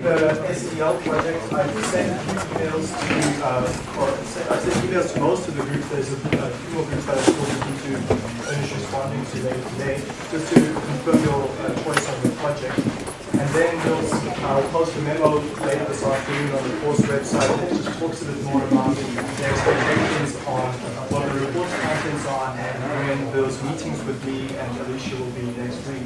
The SDL project, I've sent emails to, uh, or I sent emails to most of the groups. There's a, a few more groups that I'm still looking to finish responding to today, just to confirm your uh, choice on the project. And then we'll, I'll post a memo later this afternoon on the course website that just talks a bit more about the expectations on what the report's contents are and when those meetings with me and Alicia will be next week.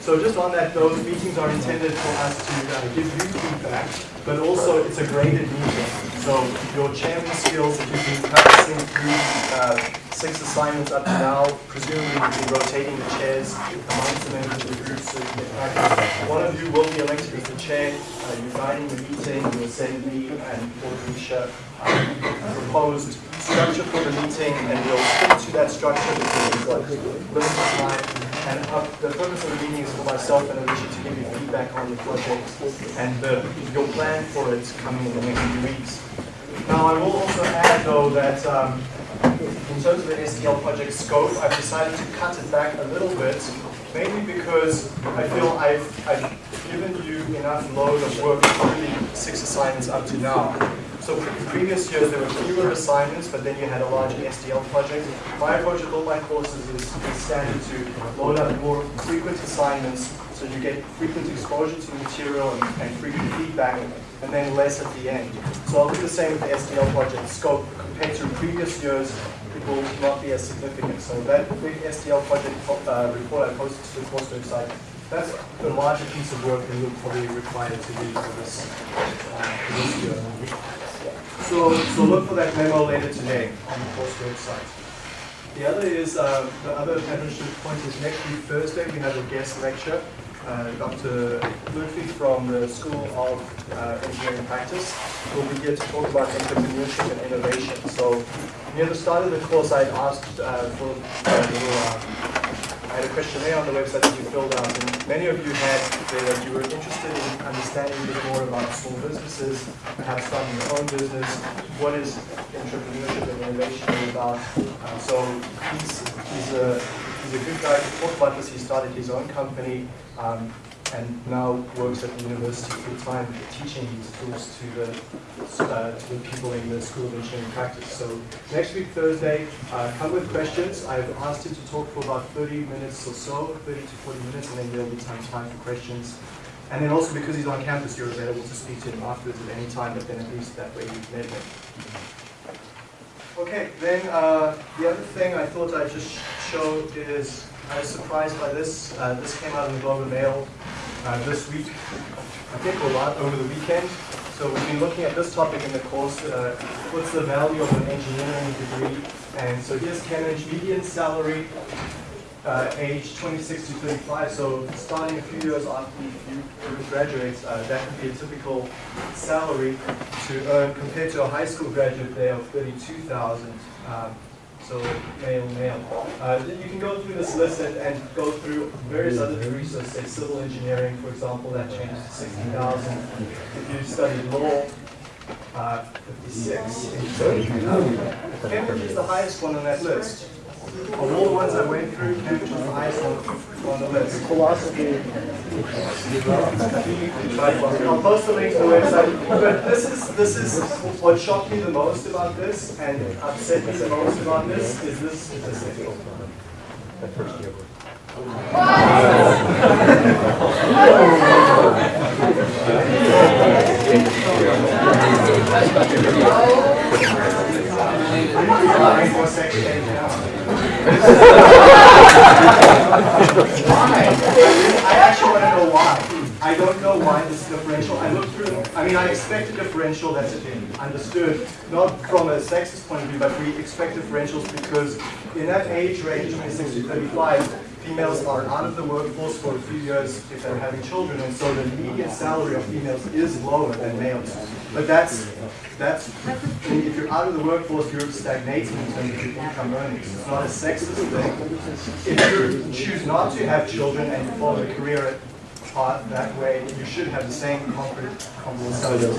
So just on that, those meetings are intended for us to uh, give you feedback, but also it's a graded meeting. So your chairman skills that you've been practicing through uh, six assignments up to now, presumably you've been rotating the chairs amongst the members of the group. So you get practice. One of you will be elected as the chair. Uh, you're guiding the meeting. You'll send me and Paul Alicia uh, proposed structure for the meeting, and we'll stick to that structure because got limited time. And the purpose of the meeting is for myself and Alicia to give you feedback on the project and the, your plan for it coming in the next few weeks. Now, I will also add, though, that um, in terms of the SDL project scope, I've decided to cut it back a little bit, mainly because I feel I've, I've given you enough load of work through the six assignments up to now. So previous years there were fewer assignments, but then you had a larger SDL project. My approach with all my courses is, is standard to load up more frequent assignments so you get frequent exposure to the material and, and frequent feedback, and then less at the end. So I'll do the same with the SDL project scope. Compared to previous years, it will not be as significant. So that big SDL project uh, report I posted to the course website, that's the larger piece of work that you'll probably require to do for this, uh, for this year. So, so look for that memo later today on the course website. The other is, uh, the other administrative point is next week Thursday we have a guest lecture. Uh, Dr. Murphy from the School of uh, Engineering Practice who will be here to talk about entrepreneurship and innovation. So near the start of the course I asked uh, for a little uh, had a questionnaire on the website that you filled out, and many of you had said that you were interested in understanding a bit more about small businesses, perhaps starting your own business. What is entrepreneurship and innovation about? Uh, so he's, he's, a, he's a good guy to talk about this. He started his own company. Um, and now works at the university full-time teaching these tools to the, uh, to the people in the School of Engineering Practice. So next week, Thursday, uh, come with questions. I've asked him to talk for about 30 minutes or so, 30 to 40 minutes, and then there'll be time, time for questions. And then also because he's on campus, you're available to speak to him afterwards at any time, but then at least that way you've met him. Okay, then uh, the other thing I thought I'd just show is I was surprised by this. Uh, this came out in the Globe and Mail uh, this week, I think a lot over the weekend. So we've been looking at this topic in the course, uh, what's the value of an engineering degree? And so here's Cambridge median salary, uh, age 26 to 35, so starting a few years after you graduate, uh, that would be a typical salary to earn compared to a high school graduate there of 32,000. Um, so male, male. Uh, you can go through this list and, and, go through various other degrees, so say civil engineering, for example, that changes to 60,000. If you studied law, uh, 56. Cambridge is the highest one on that list. Of all the ones I went through, Cambridge was the highest one on the list. Philosophy. I'll post the link to the website. But this is this is what shocked me the most about this and upset me the most about this is this statistic. why? I actually want to know why. I don't know why this differential. I looked through, I mean, I expect a differential that's understood, not from a sexist point of view, but we expect differentials because in that age range, 26 to 35, females are out of the workforce for a few years if they're having children, and so the median salary of females is lower than males. But that's, that's if you're out of the workforce, you're stagnating in terms of your income earnings. It's not a sexist thing. If you choose not to have children and follow a career part that way, you should have the same concrete comparable cells.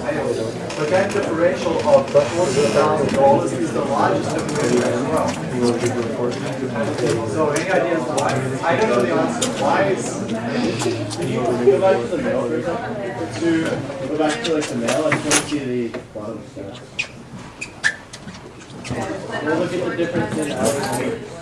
But that differential of $40,000 is the largest differential as well. So any ideas why? I don't know the answer. Why is Can you go back to the mail for a? To go back to like the mail, I just want to see the bottom stat. We'll look at the difference in hours and weeks.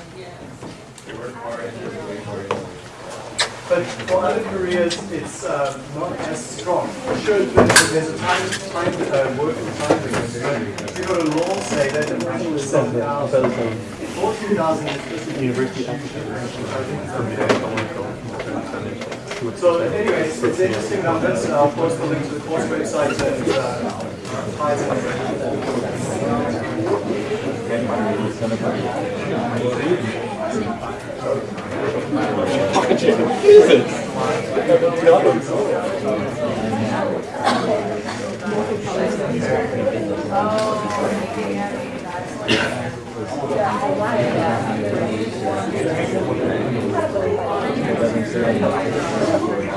But for other careers, it's uh, not as strong. Sure, there's a time, time uh, working time there. If you go to law, say that the ratio is 7,000, 14,000 is just a university So anyways, it's interesting numbers. I'll post the link to the course website and uh, ties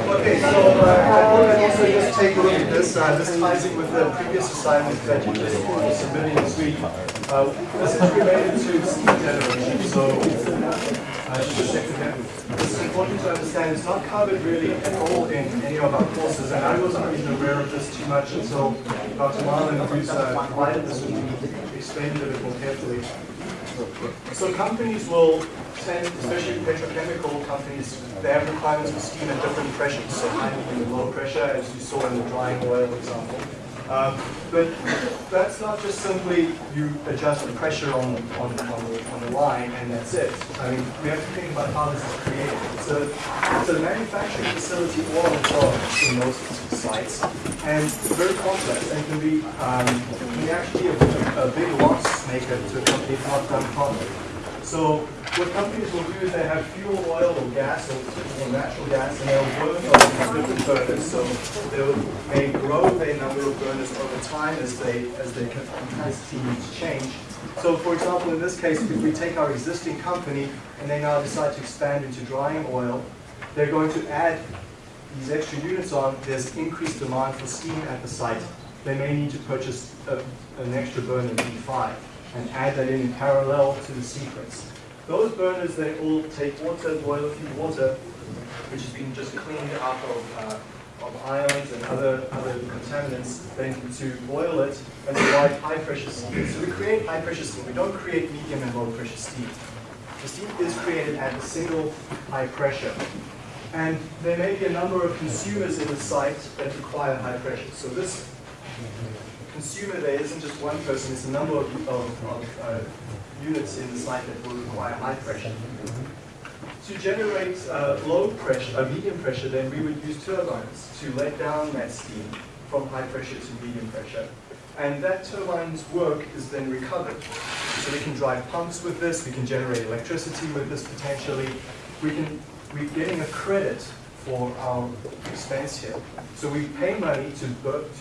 Okay, so uh, I thought I'd also just take a look at this. Uh, this ties in with the previous assignment that you just submitted this week. Uh, this is related to steam generation, so uh, just check again. It's important to understand it's not covered really at all in any of our courses, and I wasn't even aware of this too much until Dr. Marlin, who's uh, provided this with me, explained it a bit more carefully. So companies will send, especially petrochemical companies, they have requirements for steam at different pressures, so high, and low pressure, as you saw in the drying oil example. Um, but that's not just simply you adjust the pressure on, on, on, the, on the line and that's it. I mean, we have to think about how this is created. A, it's a manufacturing facility all on its own in most sites, and it's very complex and can be, um, can be actually a, a big loss maker to a company if not done properly. So what companies will do is they have fuel oil or gas or, or natural gas and they'll burn on different burners. So they may grow their number of burners over time as they as their capacity needs change. So for example, in this case, if we take our existing company and they now decide to expand into drying oil, they're going to add these extra units on, there's increased demand for steam at the site. They may need to purchase a, an extra burner B5 and add that in parallel to the sequence. Those burners, they all take water, boiler feed water, which has been just cleaned out of, uh, of ions and other, other contaminants, then to boil it and provide high pressure steam. So we create high pressure steam. We don't create medium and low pressure steam. The steam is created at a single high pressure. And there may be a number of consumers in the site that require high pressure. So this consumer there isn't just one person, it's a number of, of, of uh, units in the site that will require high pressure. To generate uh, low pressure, uh, medium pressure, then we would use turbines to let down that steam from high pressure to medium pressure. And that turbine's work is then recovered. So we can drive pumps with this, we can generate electricity with this potentially. We can, we're getting a credit for our expense here. So we pay money to,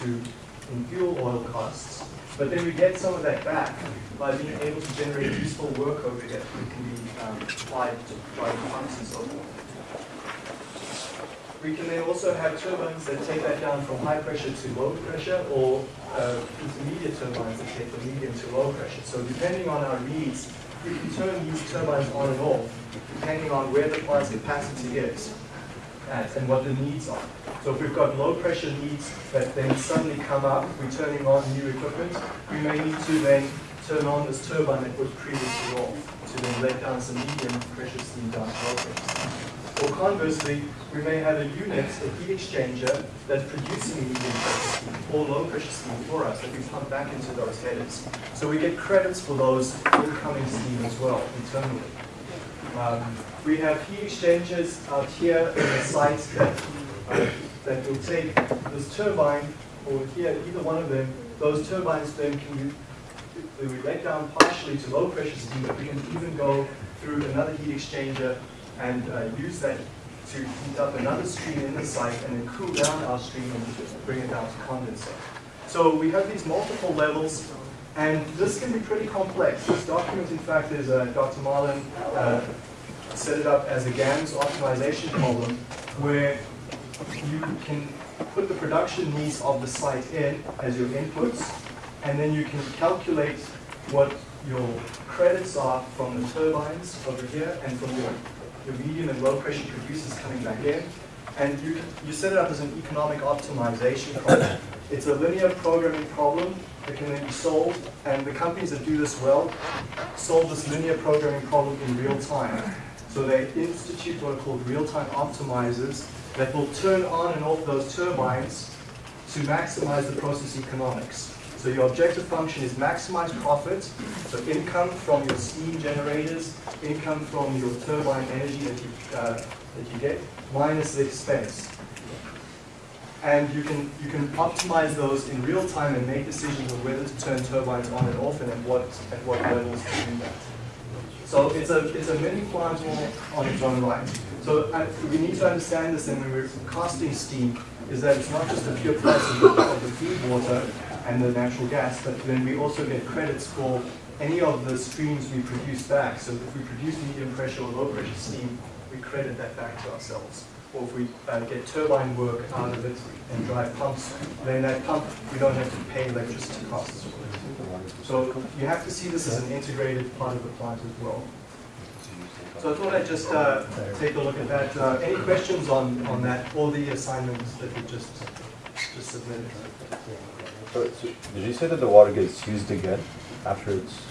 to in fuel oil costs, but then we get some of that back by being able to generate useful work over here that can be um, applied to driving pumps and so forth. We can then also have turbines that take that down from high pressure to low pressure, or uh, intermediate turbines that take from medium to low pressure. So depending on our needs, we can turn these turbines on and off, depending on where the plant's capacity is at and what the needs are. So if we've got low pressure needs that then suddenly come up, we're turning on new equipment, we may need to then turn on this turbine that was previously off to then let down some medium pressure steam down pressure. Or conversely, we may have a unit, a heat exchanger, that's producing medium pressure steam or low pressure steam for us that we pump back into those headers. So we get credits for those incoming steam as well internally. Um, we have heat exchangers out here in the site that, uh, that will take this turbine, or here, either one of them, those turbines then can be, let down partially to low pressure steam, but we can even go through another heat exchanger and uh, use that to heat up another stream in the site and then cool down our stream and bring it down to condenser. So we have these multiple levels and this can be pretty complex. This document, in fact, is uh, Dr. Marlin uh, set it up as a GAMS optimization problem where you can put the production needs of the site in as your inputs, and then you can calculate what your credits are from the turbines over here and from your, your medium and low pressure producers coming back in. And you, you set it up as an economic optimization problem. It's a linear programming problem that can then be solved, and the companies that do this well solve this linear programming problem in real time. So they institute what are called real-time optimizers that will turn on and off those turbines to maximize the process economics. So your objective function is maximize profit, so income from your steam generators, income from your turbine energy that you, uh, that you get, minus the expense. And you can, you can optimize those in real time and make decisions on whether to turn turbines on and off and at what, at what levels to do that. So it's a, it's a mini plant on its own right. So uh, we need to understand this and when we're costing steam, is that it's not just the pure price of the feed water and the natural gas, but then we also get credits for any of the streams we produce back. So if we produce medium pressure or low pressure steam, we credit that back to ourselves. Or if we uh, get turbine work out of it and drive pumps, then that pump, we don't have to pay electricity costs. So you have to see this as an integrated part of the plant as well. So I thought I'd just uh, take a look at that. Uh, any questions on, on that, all the assignments that we just, just submitted? Did you say that the water gets used again after it's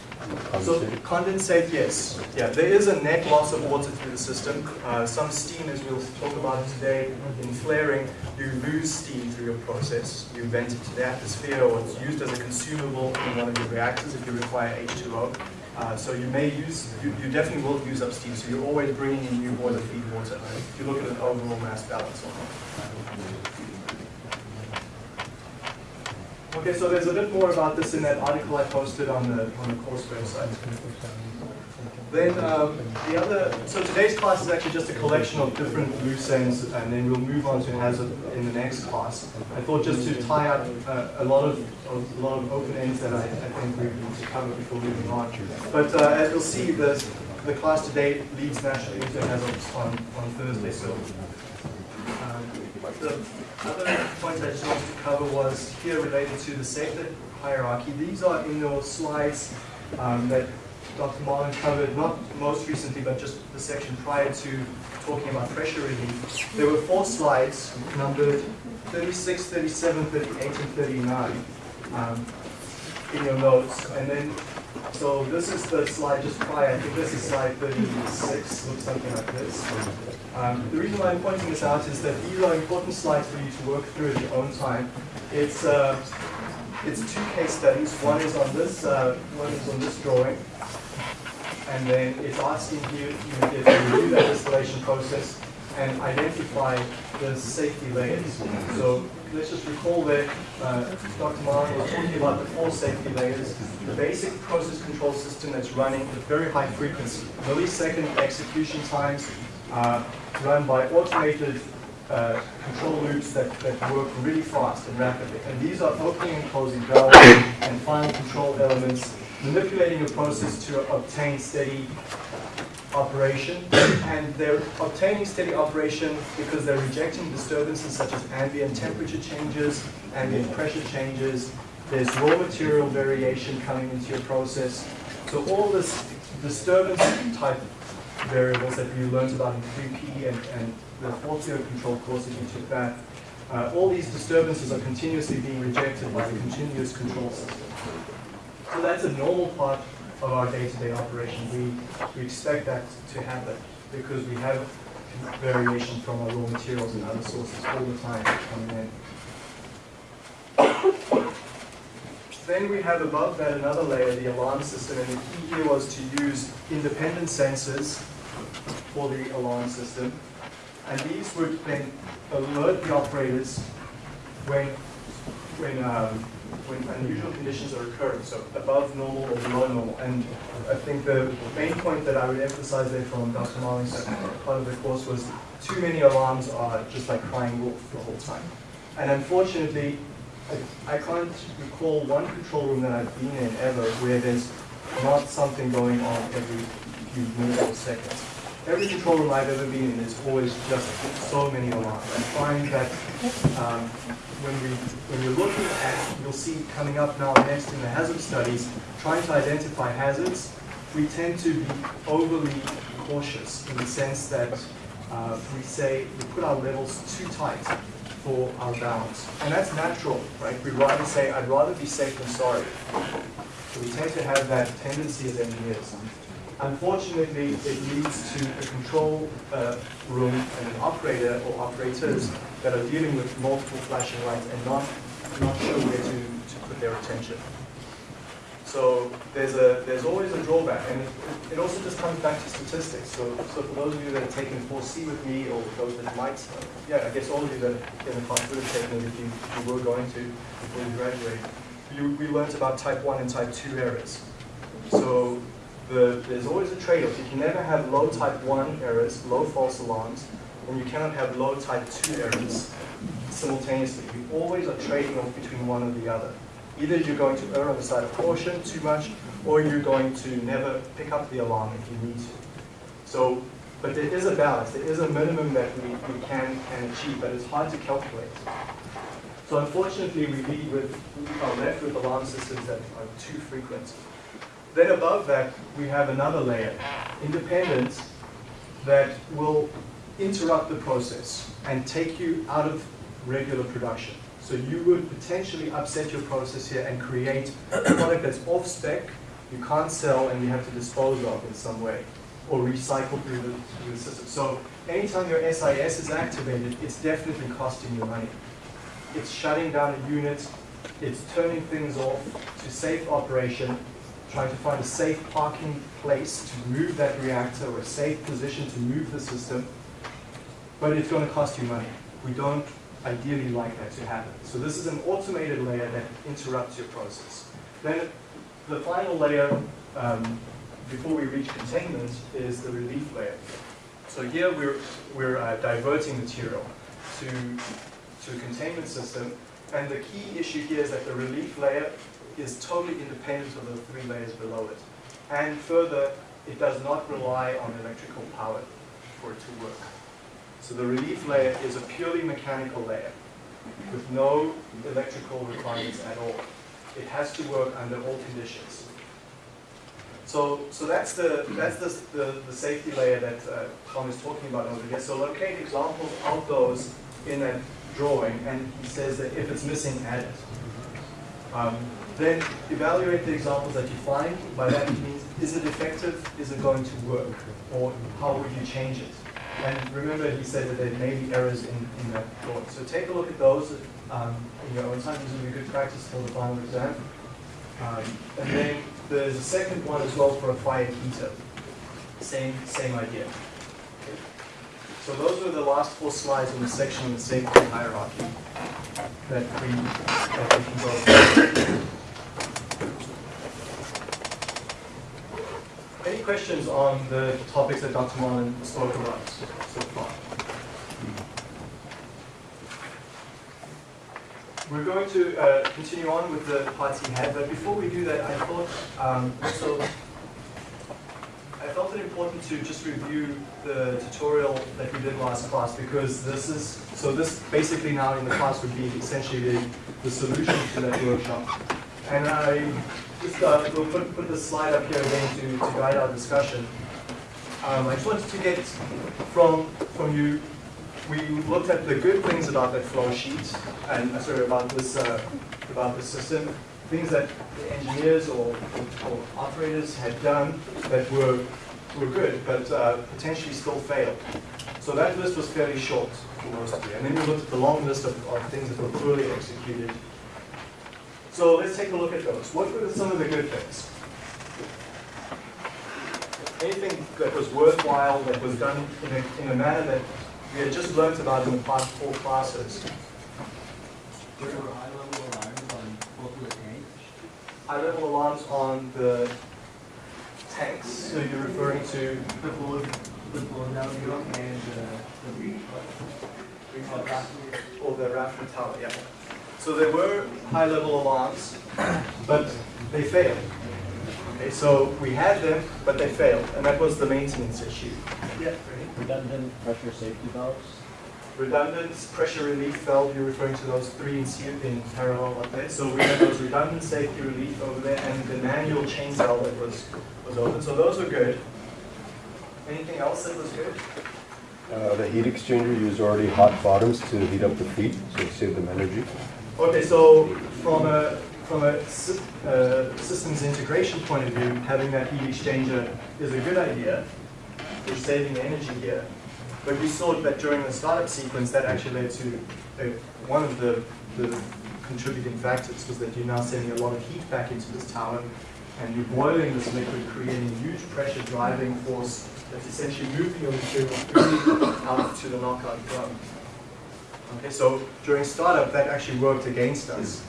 So condensate, yes. Yeah, there is a net loss of water through the system. Uh, some steam, as we'll talk about today, in flaring, you lose steam through your process. You vent it to the atmosphere or it's used as a consumable in one of your reactors if you require H2O. Uh, so you may use, you, you definitely will use up steam, so you're always bringing in new boiler feed water if you look at an overall mass balance on it. Okay, so there's a bit more about this in that article I posted on the, on the course website. Then um, the other, so today's class is actually just a collection of different ends, and then we'll move on to hazard in the next class. I thought just to tie up uh, a lot of a lot of open ends that I, I think we need to cover before moving on. But uh, as you'll see, the the class today leads naturally into hazards on on Thursday. So the other point I just wanted to cover was here related to the safety hierarchy. These are in your slides um, that Dr. Marlin covered, not most recently, but just the section prior to talking about pressure relief. There were four slides numbered 36, 37, 38, and 39 um, in your notes. And then, so this is the slide just prior. I think this is slide 36, looks something like this. Um, the reason why I'm pointing this out is that these are important slides for you to work through at your own time. It's uh, it's two case studies. One is on this, uh, one is on this drawing, and then it's asking you, you to review that installation process and identify the safety layers. So let's just recall that uh, Dr. Marlin was talking about the four safety layers. The basic process control system that's running at very high frequency, millisecond execution times, uh, run by automated uh, control loops that, that work really fast and rapidly. And these are opening and closing valves and final control elements, manipulating a process to obtain steady operation. And they're obtaining steady operation because they're rejecting disturbances such as ambient temperature changes, ambient pressure changes, there's raw material variation coming into your process. So all this disturbance type variables that you learned about in 3P and, and the fourth year control course if you took that, uh, all these disturbances are continuously being rejected by the continuous control system. So that's a normal part of our day-to-day operation. We, we expect that to happen because we have variation from our raw materials and other sources all the time coming in. Then we have above that another layer, the alarm system, and the key here was to use independent sensors for the alarm system. And these would then alert the operators when, when, um, when unusual conditions are occurring, so above normal or below normal. And I think the main point that I would emphasize there from Dr. Marlin's part of the course was too many alarms are just like crying wolf the whole time. And unfortunately, I, I can't recall one control room that I've been in ever where there's not something going on every few minutes or seconds. every control room I've ever been in is always just so many alarms. I find that um, when we when you're looking at, you'll see coming up now next in the hazard studies, trying to identify hazards, we tend to be overly cautious in the sense that uh, we say we put our levels too tight for our bounds. and that's natural, right? We'd rather say I'd rather be safe than sorry. So we tend to have that tendency as engineers. Unfortunately, it leads to a control uh, room and an operator or operators that are dealing with multiple flashing lights and not, not sure where to, to put their attention. So there's a there's always a drawback, and it, it also just comes back to statistics. So, so for those of you that have taken 4C with me, or those that might, yeah, I guess all of you that in the class would have taken it if you, if you were going to before you graduate, you, we learned about type 1 and type 2 errors. So the, there's always a trade-off. You can never have low type 1 errors, low false alarms, and you cannot have low type 2 errors simultaneously. You always are trading off between one or the other. Either you're going to err on the side of caution too much, or you're going to never pick up the alarm if you need to. So, but there is a balance. There is a minimum that we, we can, can achieve, but it's hard to calculate. So unfortunately, we lead with, are left with alarm systems that are too frequent. Then above that, we have another layer, independence, that will interrupt the process and take you out of regular production. So you would potentially upset your process here and create a product that's off spec, you can't sell, and you have to dispose of in some way, or recycle through the, through the system. So anytime your SIS is activated, it's definitely costing you money. It's shutting down a unit, it's turning things off to safe operation, trying to find a safe parking place to move that reactor or a safe position to move the system, but it's going to cost you money. We don't ideally like that to happen. So this is an automated layer that interrupts your process. Then the final layer, um, before we reach containment, is the relief layer. So here we're, we're uh, diverting material to, to a containment system, and the key issue here is that the relief layer is totally independent of the three layers below it. And further, it does not rely on electrical power for it to work. So the relief layer is a purely mechanical layer with no electrical requirements at all. It has to work under all conditions. So, so that's the that's the, the, the safety layer that uh, Tom is talking about over here. So locate examples of those in that drawing, and he says that if it's missing, add it. Um, then evaluate the examples that you find. By that it means, is it effective? Is it going to work? Or how would you change it? And remember, he said that there may be errors in, in that drawing. So take a look at those um, in your own time. This be good practice for the final exam. Um, and then there's a second one as well for a fire heater. Same, same idea. So those were the last four slides in the section on the safety hierarchy that we, that we can go through. Any questions on the topics that Dr. Marlin spoke about so far? We're going to uh, continue on with the parts he had, but before we do that, I thought um, also I felt it important to just review the tutorial that we did last class because this is so this basically now in the class would be essentially the, the solution to that workshop. And I just uh, we'll put, put the slide up here again to, to guide our discussion. Um, I just wanted to get from from you we looked at the good things about that flow sheet and uh, sorry about this uh, about the system, things that the engineers or, or, operators had done that were were good, but uh, potentially still failed. So that list was fairly short for most of you. And then we looked at the long list of, of things that were poorly executed. So let's take a look at those. What were some of the good things? Anything that was worthwhile, that was done in a, in a manner that we had just learned about in the past four classes. There were high-level alarms on both the tanks. High-level alarms on the tanks, so you're referring to The blow, the blow down and uh, the re- rafter. or the rafter tower, yeah. So there were high-level alarms, but they failed. Okay, so we had them, but they failed, and that was the maintenance issue. Yeah, Redundant pressure safety valves. redundant pressure relief valve, you're referring to those three in, se- in parallel up there. So we had those redundant safety relief over there and the manual chain valve that was, was open. So those were good. Anything else that was good? Uh, the heat exchanger used already hot bottoms to heat up the feet, so it saved them energy. Okay, so from a, from a uh, systems integration point of view, having that heat exchanger is a good idea. We're saving energy here. But we saw that during the startup sequence, that actually led to, one of the, the contributing factors was that you're now sending a lot of heat back into this tower and you're boiling this liquid, creating huge pressure driving force that's essentially moving your material out to the knockout drum. Okay, so during startup, that actually worked against us.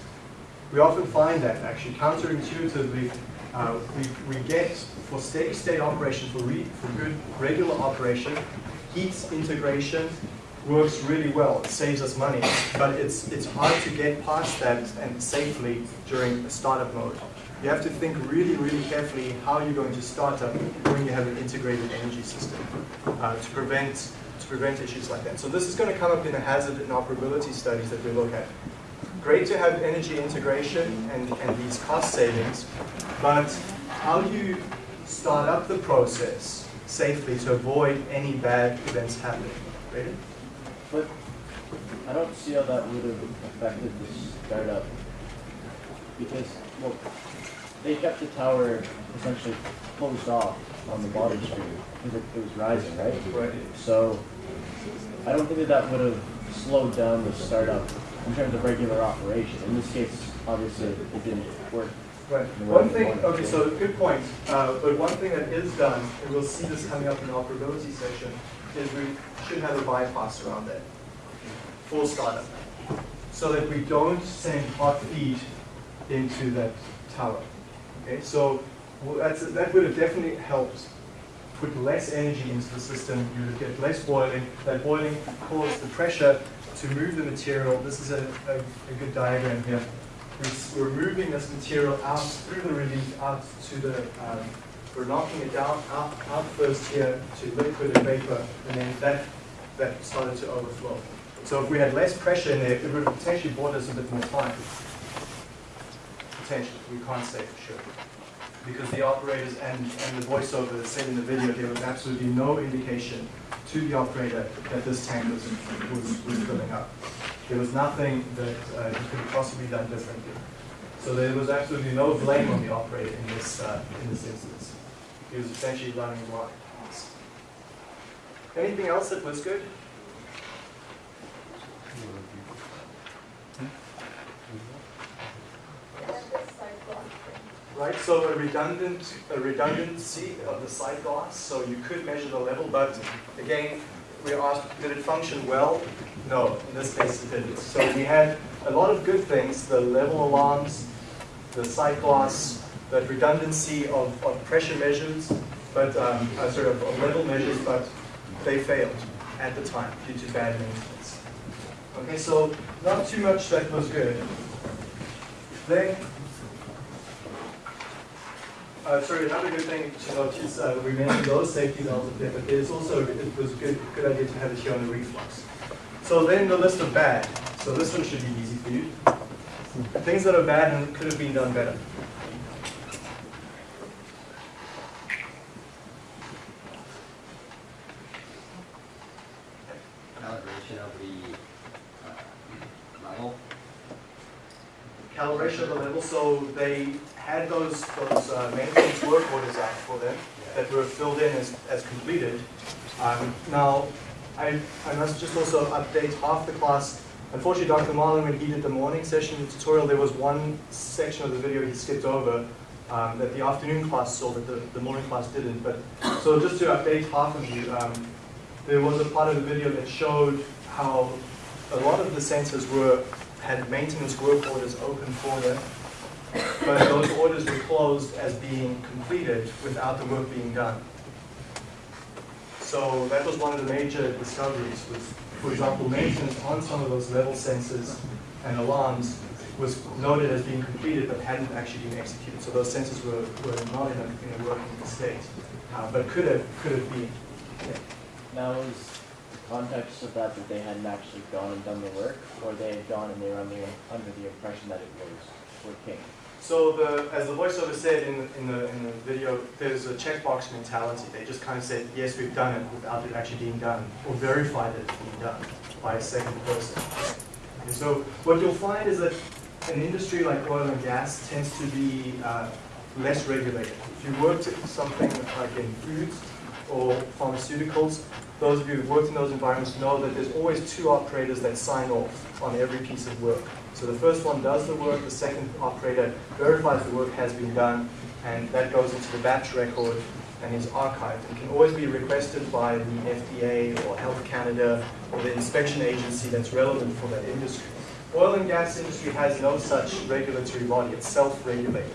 We often find that actually counterintuitively, uh, we, we get for steady state operation, for, for good regular operation, heat integration works really well. It saves us money, but it's, it's hard to get past that and safely during a startup mode. You have to think really, really carefully how you're going to start up when you have an integrated energy system uh, to prevent to prevent issues like that. So this is going to come up in the hazard and operability studies that we look at. Great to have energy integration and, and these cost savings, but how do you start up the process safely to avoid any bad events happening? Ready? But I don't see how that would have affected the startup. Because, well, they kept the tower essentially closed off on the bottom because it, it was rising, right? Right. So I don't think that that would have slowed down the startup in terms of regular operation. In this case, obviously, it didn't work. Right. One thing, okay, so good point. Uh, but one thing that is done, and we'll see this coming up in the operability section, is we should have a bypass around that for startup, so that we don't send hot feed into that tower. Okay, so well, that would have definitely helped put less energy into the system. You would get less boiling. That boiling caused the pressure to move the material. This is a, a, a good diagram here. We're- We're moving this material out through the relief, out to the, um, we're knocking it down, out, out first here to liquid and vapor, and then that, that started to overflow. So if we had less pressure in there, it would have potentially bought us a bit more time. Potentially, we can't say for sure. Because the operators and, and the voiceover said in the video, there was absolutely no indication to the operator that this tank was, was, was filling up. There was nothing that uh, he could possibly done differently. So there was absolutely no blame on the operator in this, uh, in this instance. He was essentially running blind. Anything else that was good? Right, so a redundant, a redundancy of the sight glass, so you could measure the level, but again, we asked, did it function well? No, in this case it didn't. So we had a lot of good things, the level alarms, the sight glass, that redundancy of, of pressure measures, but, um, uh, sort of of level measures, but they failed at the time due to bad maintenance. Okay, so not too much that was good. Then uh, sorry, another good thing to note is uh, we mentioned those safety valves up there, but there's also, it was a good, good idea to have it here on the reflux. So then the list of bad. So this one should be easy for you. Things that are bad and could have been done better. calibration of the uh, level. Calibration of the level, so they had those, those uh, maintenance work orders out for them that were filled in as, as completed. Um, Now, I, I must just also update half the class. Unfortunately, Dr. Marlin, when he did the morning session, the tutorial, there was one section of the video he skipped over um, that the afternoon class saw that the, the morning class didn't. But, so just to update half of you, um, there was a part of the video that showed how a lot of the sensors were, had maintenance work orders open for them, but those orders were closed as being completed without the work being done. So that was one of the major discoveries, was for example, maintenance on some of those level sensors and alarms was noted as being completed but hadn't actually been executed. So those sensors were, were not in a, in a working state, uh, but could have, could have been. Now is the context of that that they hadn't actually gone and done the work, or they had gone and they were under, under the impression that it was working? So the, as the voiceover said in the, in the, in the video, there's a checkbox mentality. They just kind of said, yes, we've done it without it actually being done, or verified that it's being done by a second person. And so what you'll find is that an industry like oil and gas tends to be uh, less regulated. If you worked in something like in foods or pharmaceuticals, those of you who've worked in those environments know that there's always two operators that sign off on every piece of work. So the first one does the work, the second operator verifies the work has been done, and that goes into the batch record and is archived. It can always be requested by the FDA or Health Canada or the inspection agency that's relevant for that industry. Oil and gas industry has no such regulatory body, it's self-regulated.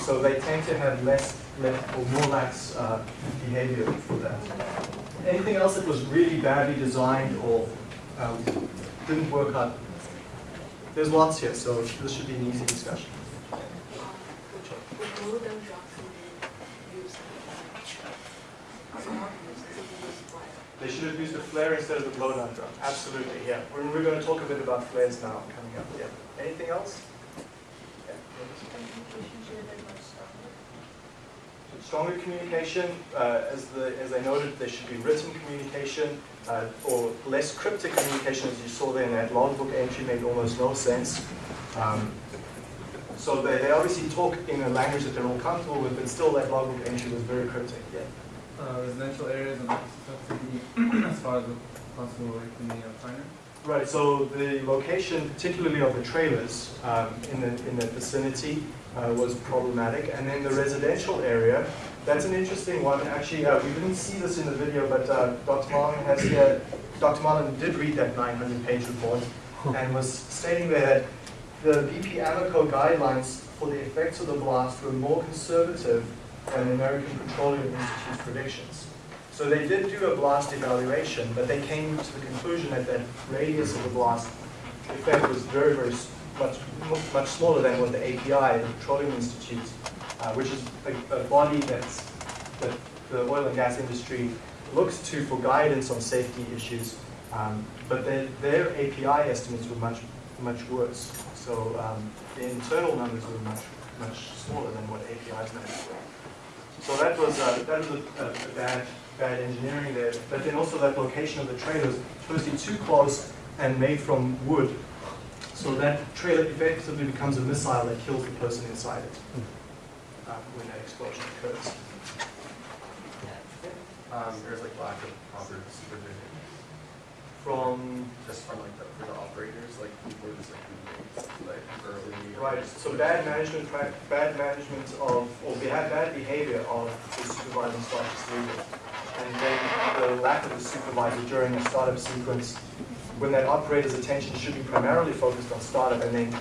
So they tend to have less, less or more lax uh, behavior for that. Anything else that was really badly designed or um, didn't work out? There's lots here, so this should be an easy discussion. They should have used flare instead of the blowdown drum. Absolutely, yeah. We're, we're going to talk a bit about flares now coming up. Yeah. Anything else? Yeah. Stronger communication, uh, as the as I noted, there should be written communication uh, or less cryptic communication, as you saw there in that logbook entry, made almost no sense. Um, so they, they obviously talk in a language that they're all comfortable with, but still that logbook entry was very cryptic. Yeah. uh, residential areas and as far as possible away from the refinery. Right, so the location, particularly of the trailers um, in the in the vicinity, uh, was problematic. And then the residential area, that's an interesting one. Actually, uh, we didn't see this in the video, but uh, Dr. Marlin has here, Dr. Marlin did read that 900-page report and was stating there that the BP Amoco guidelines for the effects of the blast were more conservative than the American Petroleum Institute's predictions. So they did do a blast evaluation, but they came to the conclusion that the radius of the blast effect was very, very much, much smaller than what the API, the Petroleum Institute, uh, which is a, a body that's, that the oil and gas industry looks to for guidance on safety issues. Um, but their, their API estimates were much, much worse. So um, the internal numbers were much, much smaller than what API's numbers. So that was, uh, that was a, a a bad, bad engineering there. But then also that location of the trailers, firstly too close and made from wood. So that trailer effectively becomes a missile that kills the person inside it uh, when that explosion occurs. Um, there's like lack of proper supervision, From, just from like the, for the operators, like people are just like, like early. right, so bad management, bad management of, or bad, bad behavior of the staff is legal. And then the lack of the supervisor during a startup sequence, when that operator's attention should be primarily focused on startup, and then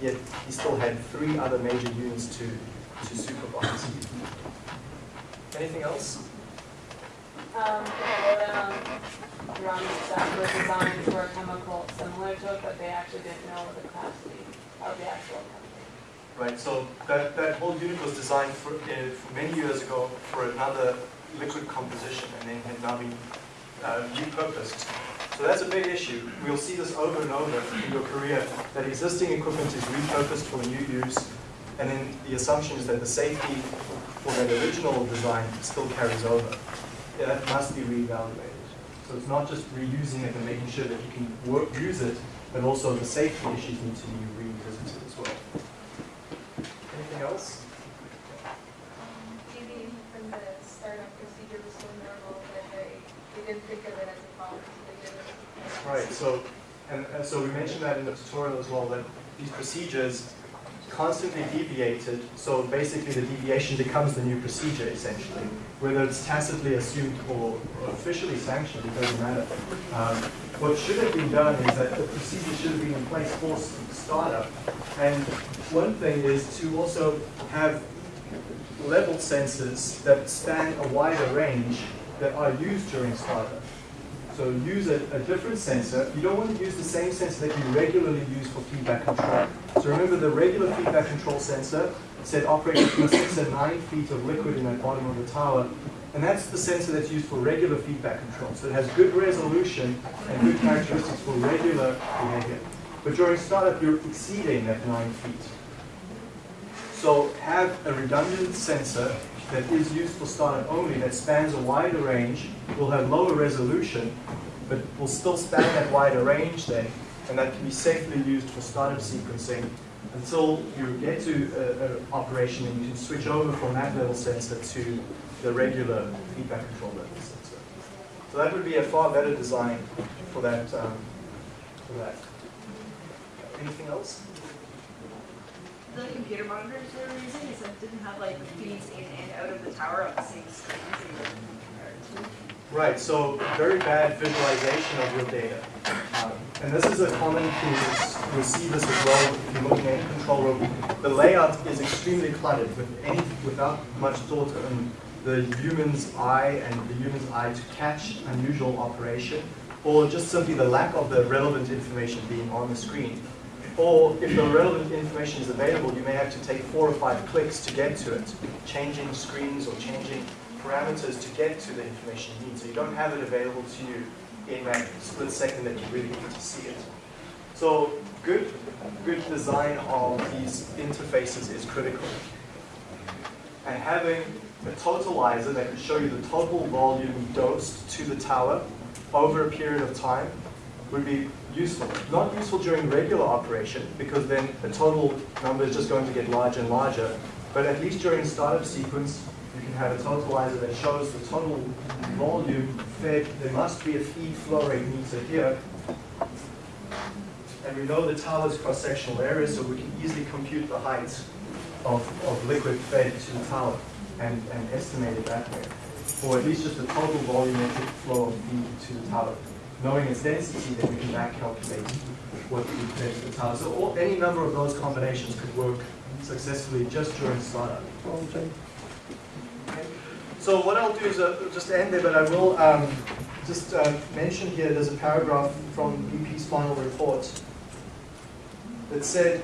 yet he still had three other major units to, to supervise. Anything else? Um, the blowdown drums that were designed for a chemical similar to it, but they actually didn't know the capacity of the actual chemical. Right, so that, that whole unit was designed for, uh, for many years ago for another liquid composition and then had now been uh, repurposed. So that's a big issue. We'll see this over and over in your career, that existing equipment is repurposed for new use, and then the assumption is that the safety for that original design still carries over. Yeah, that must be reevaluated. So it's not just reusing it and making sure that you can work, use it, but also the safety issues need to be revisited as well. Anything else? Maybe from the startup procedure was so normal that they, they didn't think of it as a problem, so they did it. Right, so, and, and so we mentioned that in the tutorial as well, that these procedures constantly deviated, so basically the deviation becomes the new procedure essentially. Whether it's tacitly assumed or officially sanctioned, it doesn't matter. Um, what should have been done is that the procedure should have been in place for startup. And one thing is to also have level sensors that span a wider range that are used during startup. So use a, a different sensor. You don't want to use the same sensor that you regularly use for feedback control. So remember the regular feedback control sensor said operate between six and nine feet of liquid in that bottom of the tower. And that's the sensor that's used for regular feedback control. So it has good resolution and good characteristics for regular behavior. But during startup, you're exceeding that nine feet. So have a redundant sensor that is used for startup only that spans a wider range, will have lower resolution, but will still span that wider range then, and that can be safely used for startup sequencing until you get to an operation and you can switch over from that level sensor to the regular feedback control level sensor. So that would be a far better design for that. Um, for that. Anything else? The computer monitors they were using, they said didn't have like feeds in and out of the tower on the same screen. Right, so very bad visualization of your data. Um, and this is a common thing, you'll see this as well if you're looking at control room. The layout is extremely cluttered with any, without much thought on the human's eye and the human's eye to catch unusual operation, or just simply the lack of the relevant information being on the screen. Or if the relevant information is available, you may have to take four or five clicks to get to it, changing screens or changing parameters to get to the information you need. So you don't have it available to you in that split second that you really need to see it. So good, good design of these interfaces is critical. And having a totalizer that can show you the total volume dosed to the tower over a period of time would be useful. Not useful during regular operation because then the total number is just going to get larger and larger. But at least during startup sequence, you can have a totalizer that shows the total volume fed. There must be a feed flow rate meter here. And we know the tower's cross-sectional area, so we can easily compute the height of, of liquid fed to the tower and, and estimate it that way. Or at least just the total volumetric flow of feed to the tower. Knowing its density, then we can back calculate what the tower. So all, any number of those combinations could work successfully just during startup. Okay. So what I'll do is uh, just end there, but I will um, just uh, mention here, there's a paragraph from BP's final report that said,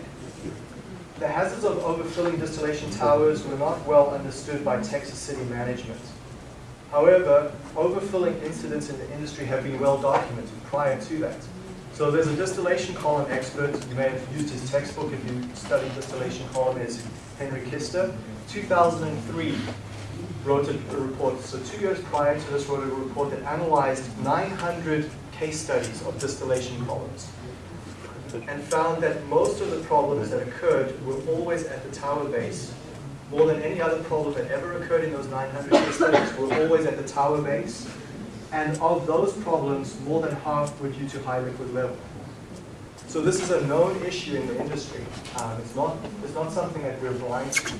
the hazards of overfilling distillation towers were not well understood by Texas City management. However, overfilling incidents in the industry have been well documented prior to that. So there's a distillation column expert, you may have used his textbook if you studied distillation column, is Henry Kister. 2003 wrote a, a report, so two years prior to this wrote a report that analyzed 900 case studies of distillation columns and found that most of the problems that occurred were always at the tower base. More than any other problem that ever occurred in those 900 case studies were always at the tower base. And of those problems, more than half were due to high liquid level. So this is a known issue in the industry. Um, it's, not, it's not something that we're blind to.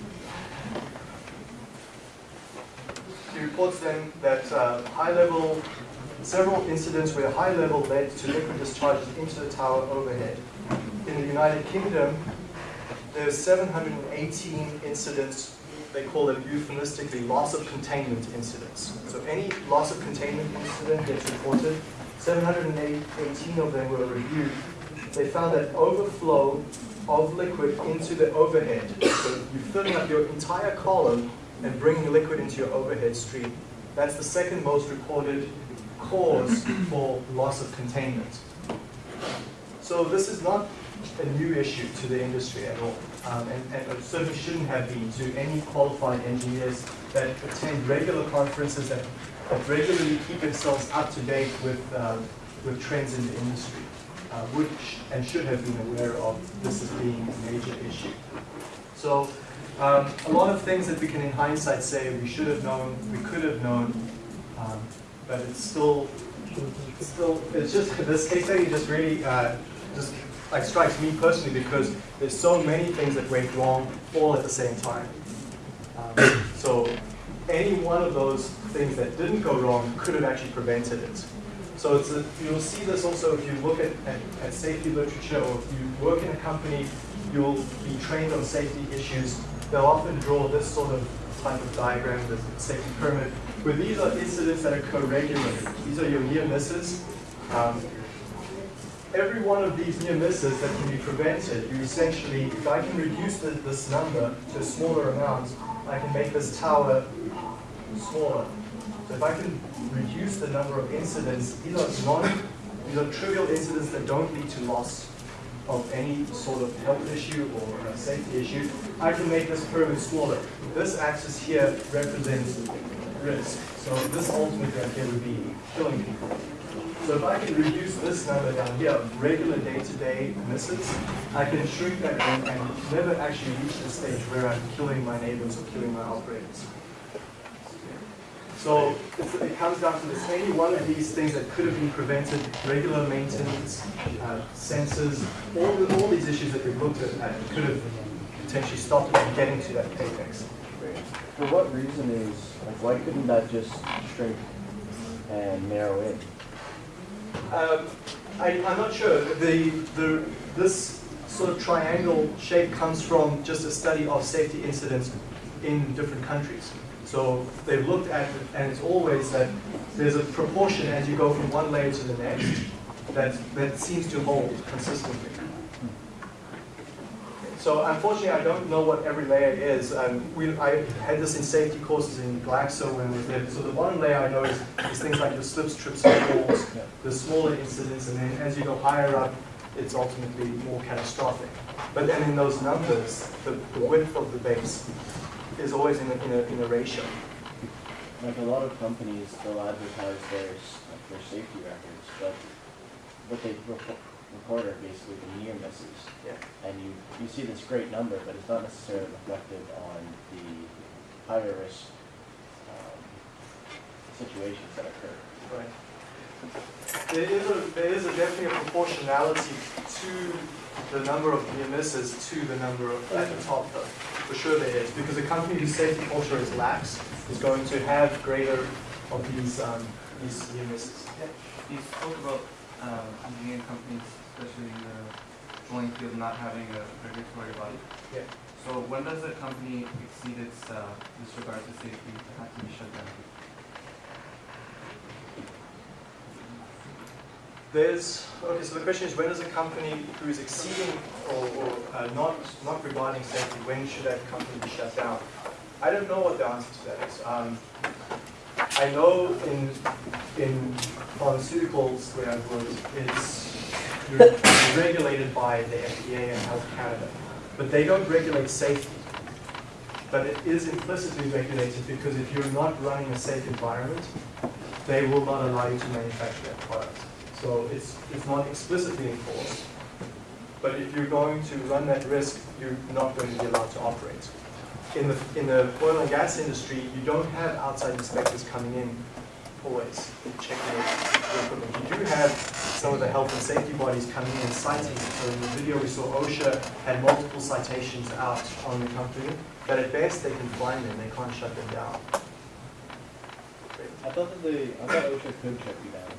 He reports then that uh, high level, several incidents where high level led to liquid discharges into the tower overhead. In the United Kingdom, there's 718 incidents, they call them euphemistically loss of containment incidents. So any loss of containment incident gets reported. 718 of them were reviewed. They found that overflow of liquid into the overhead, so you're filling up your entire column and bringing liquid into your overhead stream. That's the second most reported cause for loss of containment. So this is not a new issue to the industry at all, um, and, and, it certainly shouldn't have been to any qualified engineers that attend regular conferences that, that regularly keep themselves up to date with, uh, with trends in the industry, uh, which and should have been aware of this as being a major issue. So um, a lot of things that we can in hindsight say we should have known, we could have known, um, but it's still, it's still, it's just, this case study just really, uh, just like strikes me personally because there's so many things that went wrong all at the same time. Um, so any one of those things that didn't go wrong could have actually prevented it. So a, you'll see this also if you look at, at, at safety literature or if you work in a company, you'll be trained on safety issues. They'll often draw this sort of type of diagram, the safety pyramid, where these are incidents that occur regularly. These are your near misses. Um, every one of these near misses that can be prevented, you essentially, if I can reduce the, this number to a smaller amount, I can make this tower smaller. So if I can reduce the number of incidents, these are non, these are trivial incidents that don't lead to loss of any sort of health issue or a safety issue, I can make this pyramid smaller. This axis here represents risk. So this ultimately right here would be killing people. So if I can reduce this number down here, regular day-to-day misses, I can shrink that and, and never actually reach the stage where I'm killing my neighbors or killing my operators. So it comes down to this, any one of these things that could have been prevented, regular maintenance, uh, sensors, all, the, all these issues that we've looked at, at could have potentially stopped it from getting to that apex. For what reason is, like, why couldn't that just shrink and narrow in? Um, I, I'm not sure. The, the, this sort of triangle shape comes from just a study of safety incidents in different countries. So they've looked at it, and it's always that there's a proportion as you go from one layer to the next that, that seems to hold consistently. So unfortunately, I don't know what every layer is. Um, we, I had this in safety courses in Glaxo when we did. So the bottom layer I know is, is things like the slips, trips, and falls, the smaller incidents, and then as you go higher up, it's ultimately more catastrophic. But then in those numbers, the, the width of the base is always in a, in a, in a ratio. Like a lot of companies, they'll advertise their, their safety records, but what they reco- record basically the near misses. Yeah. And you, you see this great number, but it's not necessarily reflected on the higher risk, um, situations that occur. Right. There is a, there is a definitely a proportionality to the number of near misses to the number of, at the top though. For sure there is, because a company whose safety culture is lax is going to have greater of these, um, these near misses. Yeah. You spoke about um, engineering companies, especially in the drilling field, not having a regulatory body. Yeah. So when does a company exceed its uh, disregard to safety to have to be shut down? There's, okay, so the question is when does a company who is exceeding or, or uh, not, not regarding safety, when should that company be shut down? I don't know what the answer to that is. Um, I know in, in pharmaceuticals where worked, it's regulated by the FDA and Health Canada, but they don't regulate safety. But it is implicitly regulated because if you're not running a safe environment, they will not allow you to manufacture that product. So it's, it's not explicitly enforced. But if you're going to run that risk, you're not going to be allowed to operate. In the, in the oil and gas industry, you don't have outside inspectors coming in always checking your equipment. You do have some of the health and safety bodies coming in and citing. So in the video we saw OSHA had multiple citations out on the company, but at best they can find them, they can't shut them down. I thought that they, I thought OSHA could shut you down.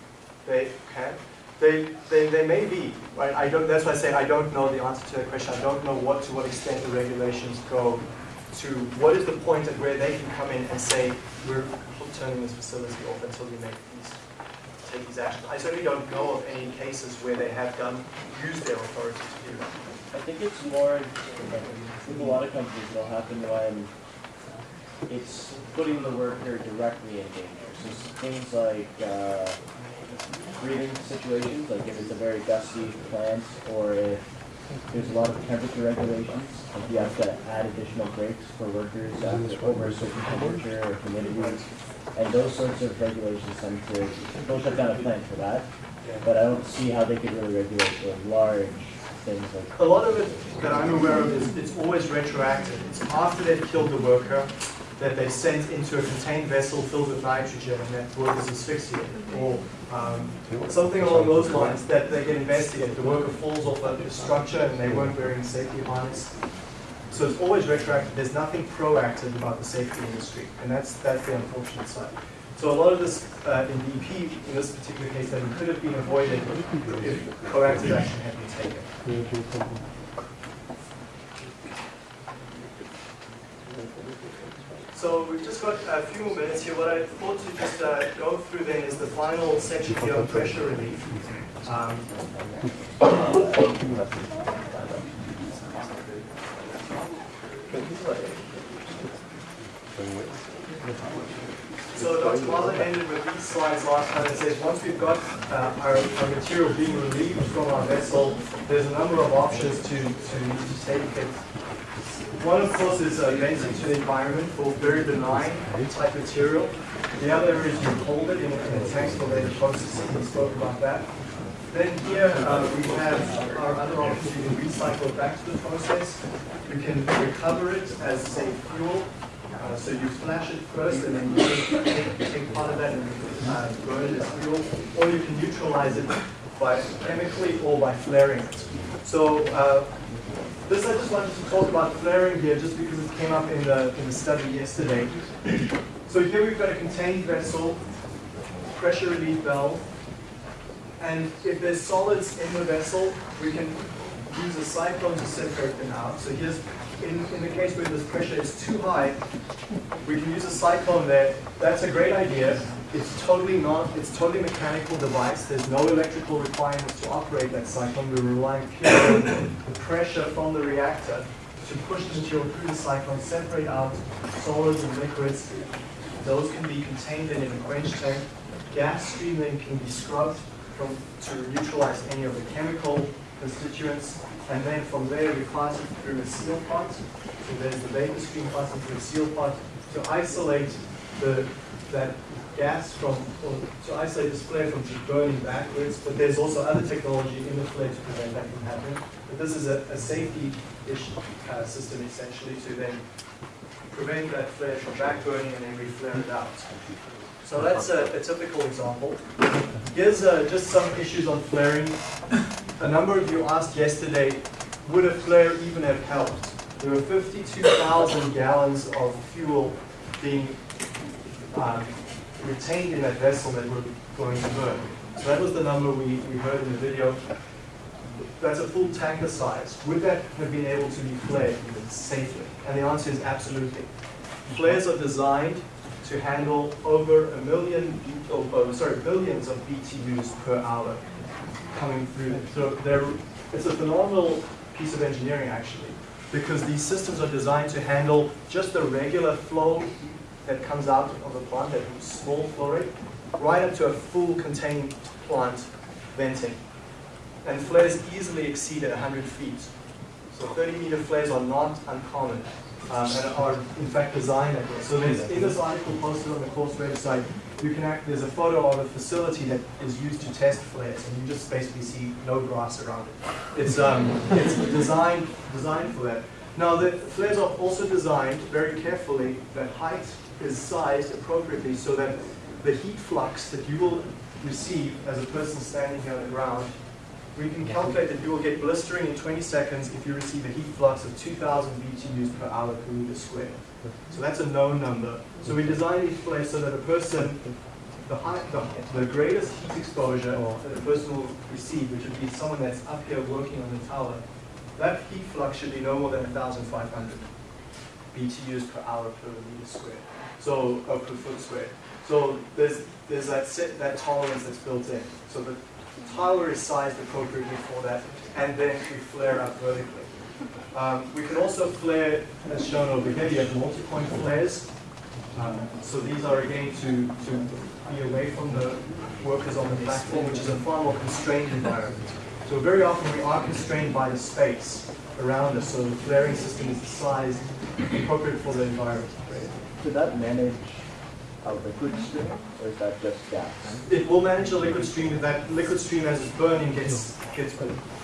They can. They, they, they may be, right? I don't, that's why I say I don't know the answer to that question. I don't know what, to what extent the regulations go to, what is the point at where they can come in and say, we're turning this facility off until you make these, take these actions. I certainly don't know of any cases where they have done, used their authority to do that. I think it's more, with a lot of companies, it'll happen when it's putting the worker directly in danger. So things like, uh, breathing situations, like if it's a very gusty plant, or if there's a lot of temperature regulations, like you have to add additional breaks for workers after over a certain temperature or humidity. And those sorts of regulations tend to, they'll shut down a plant for that, but I don't see how they could really regulate the large things like A lot of it that I'm aware of is it's always retroactive. It's after they've killed the worker that they've sent into a contained vessel filled with nitrogen and that worker's asphyxiated. Or um, something along those lines that they get investigated. The worker falls off a structure and they weren't wearing safety harness. So it's always retroactive. There's nothing proactive about the safety industry. And that's, that's the unfortunate side. So a lot of this uh, in BP, in this particular case, that could have been avoided if proactive action had been taken. So we've just got a few more minutes here. What I thought to just uh, go through then is the final section here on pressure relief. Um, So Dr. Marlin ended with these slides last time and says once we've got uh, our, our material being relieved from our vessel, there's a number of options to, to, to take it. One, of course, is uh, venting to the environment for very benign type material. The other is you hold it in, a tank for later processing. We spoke about that. Then here uh, we have our other. You can recycle back to the process. You can recover it as, say, fuel. Uh, so you flash it first and then you take, take part of that and uh, burn it as fuel. Or you can neutralize it by chemically or by flaring it. So uh, this I just wanted to talk about flaring here just because it came up in the, in the study yesterday. So here we've got a contained vessel, pressure relief valve, and if there's solids in the vessel, we can use a cyclone to separate them out. So here's, in, in the case where this pressure is too high, we can use a cyclone there. That's a great idea. It's totally not, it's totally mechanical device. There's no electrical requirements to operate that cyclone. We're relying purely on the pressure from the reactor to push the material through the cyclone, separate out solids and liquids. Those can be contained in a quench tank. Gas stream then can be scrubbed from, to neutralize any of the chemical constituents. And then from there, we pass it through a seal pot. So there's the vapor stream passing through a seal pot to isolate the, that gas from, or to isolate this flare from just burning backwards. But there's also other technology in the flare to prevent that from happening. But this is a, a safety-ish uh, system essentially to then prevent that flare from back burning and then re-flare it out. So that's a, a typical example. Here's uh, just some issues on flaring. A number of you asked yesterday, would a flare even have helped? There were 52,000 gallons of fuel being um, retained in that vessel that were going to burn. So that was the number we, we heard in the video. That's a full tanker size. Would that have been able to be flared safely? And the answer is absolutely. Flares are designed to handle over a million, oh, oh, sorry, billions of BTUs per hour coming through. So it's a phenomenal piece of engineering actually, because these systems are designed to handle just the regular flow that comes out of the plant, that small flow rate, right up to a full contained plant venting. And flares easily exceed 100 feet. So 30 meter flares are not uncommon um, and are in fact designed that way. So there's, in this article posted on the course website, you can act, there's a photo of a facility that is used to test flares, and you just basically see no grass around it. It's, um, it's designed, designed for that. Now the flares are also designed very carefully that height is sized appropriately so that the heat flux that you will receive as a person standing here on the ground we can calculate that you will get blistering in 20 seconds if you receive a heat flux of 2,000 BTUs per hour per meter squared. So that's a known number. So we design each place so that a person, the, high, the, the greatest heat exposure that a person will receive, which would be someone that's up here working on the tower, that heat flux should be no more than 1,500 BTUs per hour per meter squared. So, or per foot squared. So there's, there's that, set, that tolerance that's built in. So the tower is sized appropriately for that, and then we flare up vertically. Um, we can also flare, as shown over here, you have multi-point flares. Um, so these are again to, to be away from the workers on the platform, which is a far more constrained environment. So very often we are constrained by the space around us, so the flaring system is sized appropriate for the environment. Could that manage a liquid stream, or is that just gas? It will manage the liquid stream, and that liquid stream as it's burning gets, gets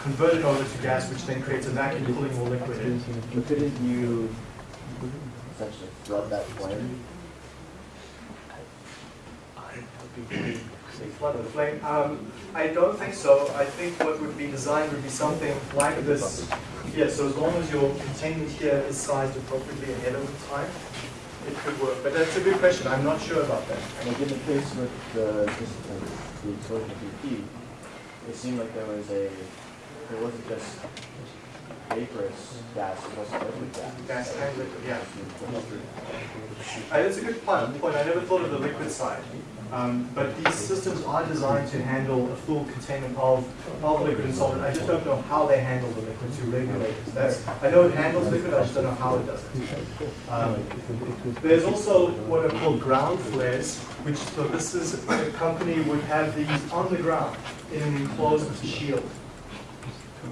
converted over to gas, which then creates a vacuum pulling more liquid in. But couldn't you essentially flood that flame? Flood the flame. Um, I don't think so. I think what would be designed would be something like this. Yeah, so as long as your containment here is sized appropriately ahead of time, it could work. But that's a good question. I'm not sure about that. And in the case with the, just the heat, it seemed like there was a, it wasn't just vaporous gas as opposed to liquid gas. Gas and liquid, yeah. Uh, It's a good point. I never thought of the liquid side. Um, but these systems are designed to handle a full containment of, of liquid and solid. I just don't know how they handle the liquid to regulate it. That's, I know it handles liquid, I just don't know how it does it. Um, there's also what are called ground flares, which, so this is, a company would have these on the ground in an enclosed shield.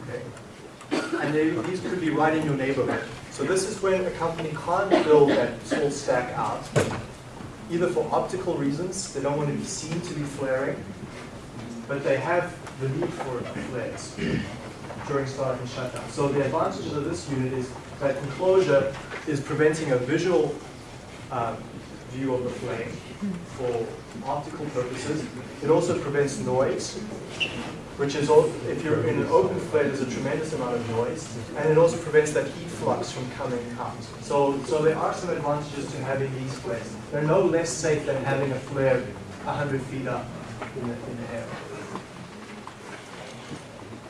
Okay. And they, these could be right in your neighborhood. So this is when a company can't build that small stack out, either for optical reasons, they don't want to be seen to be flaring, but they have the need for flares during start and shutdown. So the advantages of this unit is that enclosure is preventing a visual um, view of the flame for optical purposes. It also prevents noise, which is, if you're in an open flare, there's a tremendous amount of noise, and it also prevents that heat flux from coming out. So, so there are some advantages to having these flares. They're no less safe than having a flare 100 feet up in the, in the air.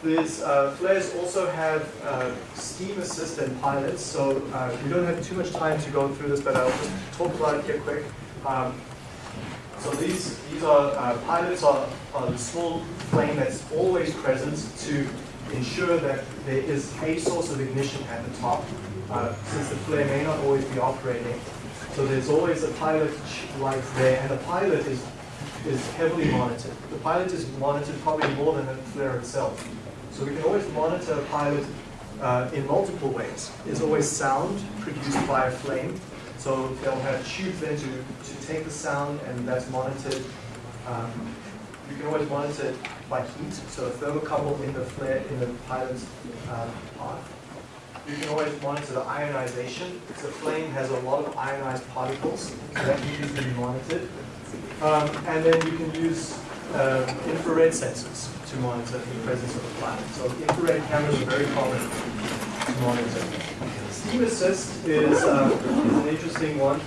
These uh, flares also have uh, steam assistant pilots, so uh, we don't have too much time to go through this, but I'll just talk about it here quick. Um, so these, these are, uh, pilots are, are the small flame that's always present to ensure that there is a source of ignition at the top, uh, since the flare may not always be operating. So there's always a pilot light there, and the pilot is, is heavily monitored. The pilot is monitored probably more than the flare itself. So we can always monitor a pilot uh, in multiple ways. There's always sound produced by a flame. So they'll have tubes then to, to take the sound and that's monitored. Um, you can always monitor it by heat, so a thermocouple in the flare, in the pilot's um. You can always monitor the ionization. The flame has a lot of ionized particles, that needs to be monitored. Um, and then you can use um, infrared sensors to monitor the presence of the planet. So infrared cameras are very common to monitor. Steam assist is, is an interesting one.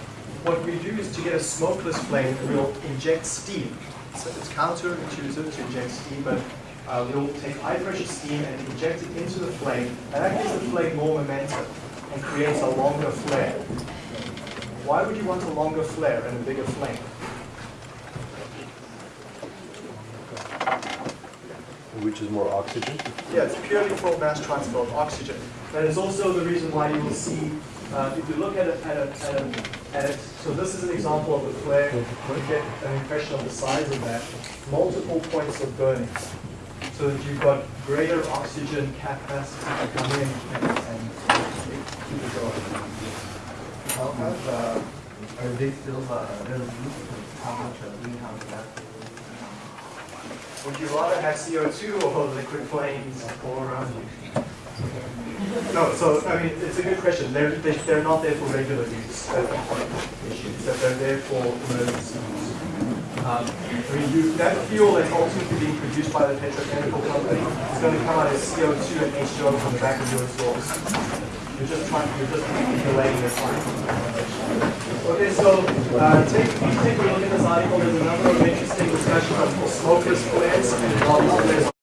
What we do is to get a smokeless flame, we'll inject steam. So it's counterintuitive to inject steam, but uh, we'll take high pressure steam and inject it into the flame, and that gives the flame more momentum and creates a longer flare. Why would you want a longer flare and a bigger flame? Which is more oxygen? Yeah, it's purely for mass transfer of oxygen. That is also the reason why you will see, uh, if you look at it, at, a, at, a, at it, so this is an example of a flare, you get an impression of the size of that, multiple points of burning. So that you've got greater oxygen capacity to come in and, and keep it going. How have, uh, are they still, uh, how much of greenhouse gas? Would you rather have CO2 or liquid flames all around you? No, so, I mean, it's a good question. They're, they- they're not there for regular use. That's the point issue, is that they're there for emergency use. Um, I mean, you, that fuel that's ultimately being produced by the petrochemical company is going to come out as CO2 and H2O from the back of your exhaust. You're just trying, you're just delaying your time. Okay, so, uh, take, take a look at this article. There's a number of interesting discussions on smokeless flares and lava flares